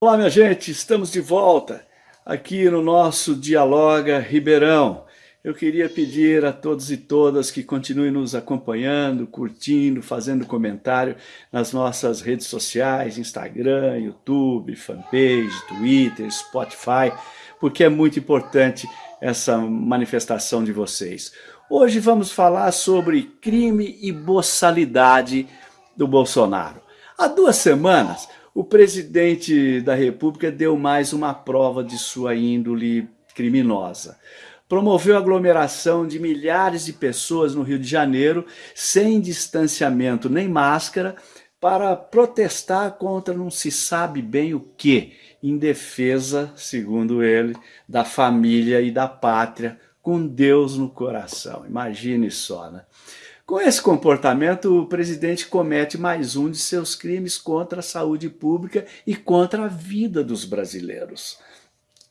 Olá, minha gente, estamos de volta aqui no nosso Dialoga Ribeirão. Eu queria pedir a todos e todas que continuem nos acompanhando, curtindo, fazendo comentário nas nossas redes sociais, Instagram, YouTube, fanpage, Twitter, Spotify, porque é muito importante essa manifestação de vocês. Hoje vamos falar sobre crime e boçalidade do Bolsonaro. Há duas semanas, o presidente da República deu mais uma prova de sua índole criminosa. Promoveu a aglomeração de milhares de pessoas no Rio de Janeiro, sem distanciamento nem máscara, para protestar contra não se sabe bem o que, em defesa, segundo ele, da família e da pátria, com Deus no coração. Imagine só, né? Com esse comportamento, o presidente comete mais um de seus crimes contra a saúde pública e contra a vida dos brasileiros.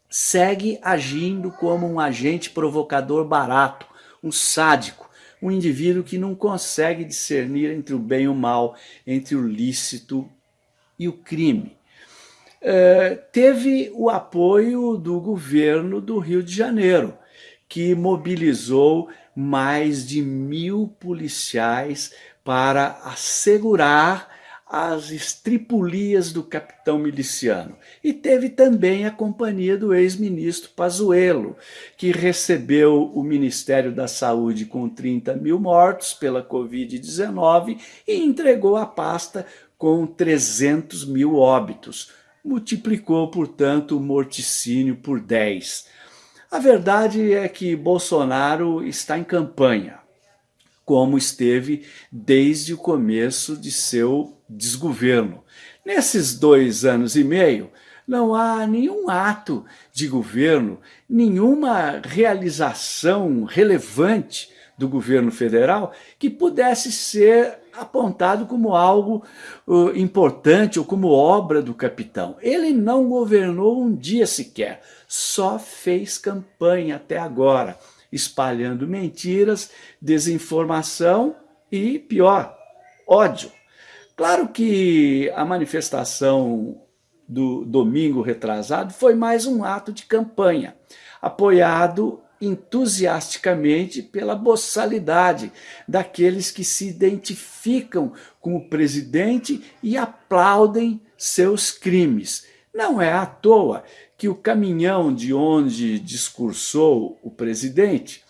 Segue agindo como um agente provocador barato, um sádico, um indivíduo que não consegue discernir entre o bem e o mal, entre o lícito e o crime. É, teve o apoio do governo do Rio de Janeiro, que mobilizou mais de mil policiais para assegurar as estripulias do capitão miliciano. E teve também a companhia do ex-ministro Pazuello, que recebeu o Ministério da Saúde com 30 mil mortos pela Covid-19 e entregou a pasta com 300 mil óbitos. Multiplicou, portanto, o morticínio por 10. A verdade é que Bolsonaro está em campanha, como esteve desde o começo de seu desgoverno. Nesses dois anos e meio, não há nenhum ato de governo, nenhuma realização relevante do governo federal que pudesse ser apontado como algo uh, importante ou como obra do capitão. Ele não governou um dia sequer, só fez campanha até agora, espalhando mentiras, desinformação e, pior, ódio. Claro que a manifestação do domingo retrasado foi mais um ato de campanha, apoiado entusiasticamente pela boçalidade daqueles que se identificam com o presidente e aplaudem seus crimes. Não é à toa que o caminhão de onde discursou o presidente,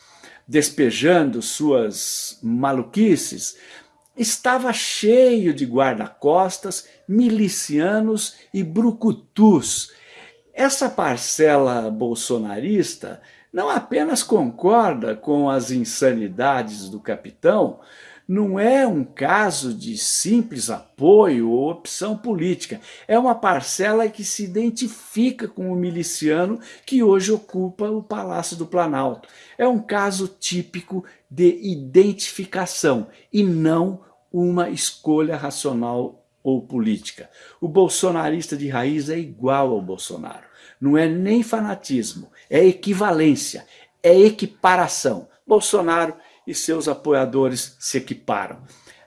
despejando suas maluquices, estava cheio de guarda-costas, milicianos e brucutus. Essa parcela bolsonarista não apenas concorda com as insanidades do capitão, não é um caso de simples apoio ou opção política. É uma parcela que se identifica com o miliciano que hoje ocupa o Palácio do Planalto. É um caso típico de identificação e não uma escolha racional ou política. O bolsonarista de raiz é igual ao Bolsonaro. Não é nem fanatismo, é equivalência, é equiparação. Bolsonaro e seus apoiadores se equiparam.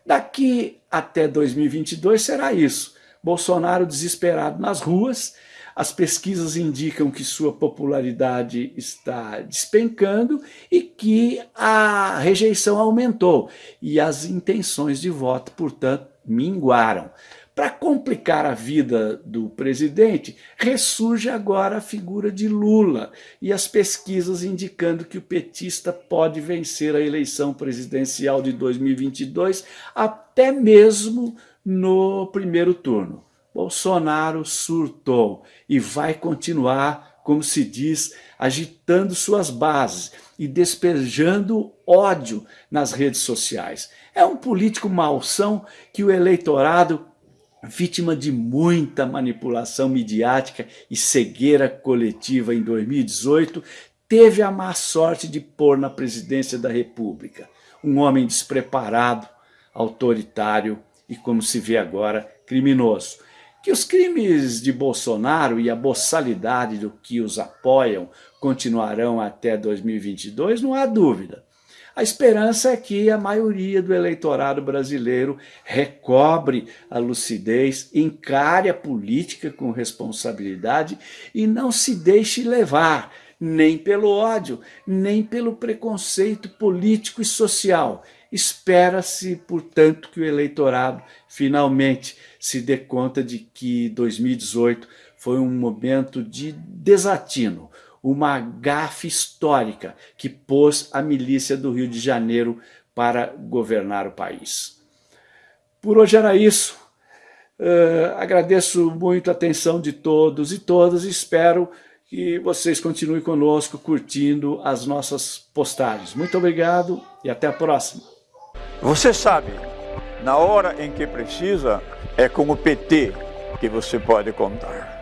Daqui até 2022 será isso. Bolsonaro desesperado nas ruas, as pesquisas indicam que sua popularidade está despencando e que a rejeição aumentou e as intenções de voto, portanto, minguaram. Para complicar a vida do presidente, ressurge agora a figura de Lula e as pesquisas indicando que o petista pode vencer a eleição presidencial de 2022 até mesmo no primeiro turno. Bolsonaro surtou e vai continuar, como se diz, agitando suas bases e despejando ódio nas redes sociais. É um político malsão que o eleitorado vítima de muita manipulação midiática e cegueira coletiva em 2018, teve a má sorte de pôr na presidência da República um homem despreparado, autoritário e, como se vê agora, criminoso. Que os crimes de Bolsonaro e a boçalidade do que os apoiam continuarão até 2022, não há dúvida. A esperança é que a maioria do eleitorado brasileiro recobre a lucidez, encare a política com responsabilidade e não se deixe levar nem pelo ódio, nem pelo preconceito político e social. Espera-se, portanto, que o eleitorado finalmente se dê conta de que 2018 foi um momento de desatino, uma gafe histórica que pôs a milícia do Rio de Janeiro para governar o país. Por hoje era isso. Uh, agradeço muito a atenção de todos e todas e espero que vocês continuem conosco curtindo as nossas postagens. Muito obrigado e até a próxima. Você sabe, na hora em que precisa, é com o PT que você pode contar.